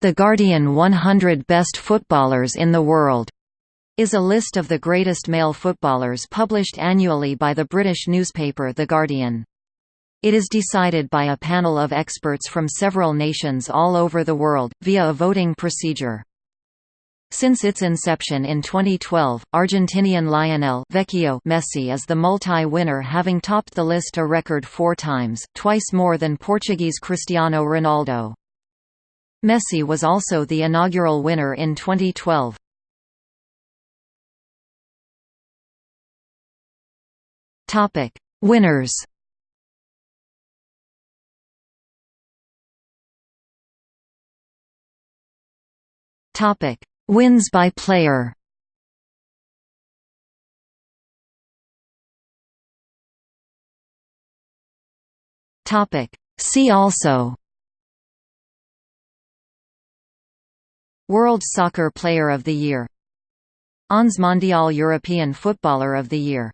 The Guardian 100 Best Footballers in the World is a list of the greatest male footballers published annually by the British newspaper The Guardian. It is decided by a panel of experts from several nations all over the world, via a voting procedure. Since its inception in 2012, Argentinian Lionel Vecchio Messi is the multi-winner having topped the list a record four times, twice more than Portuguese Cristiano Ronaldo. Messi was also the inaugural winner in 2012. Topic: Winners. Topic: Wins by player. Topic: See also World Soccer Player of the Year Onze Mondial European Footballer of the Year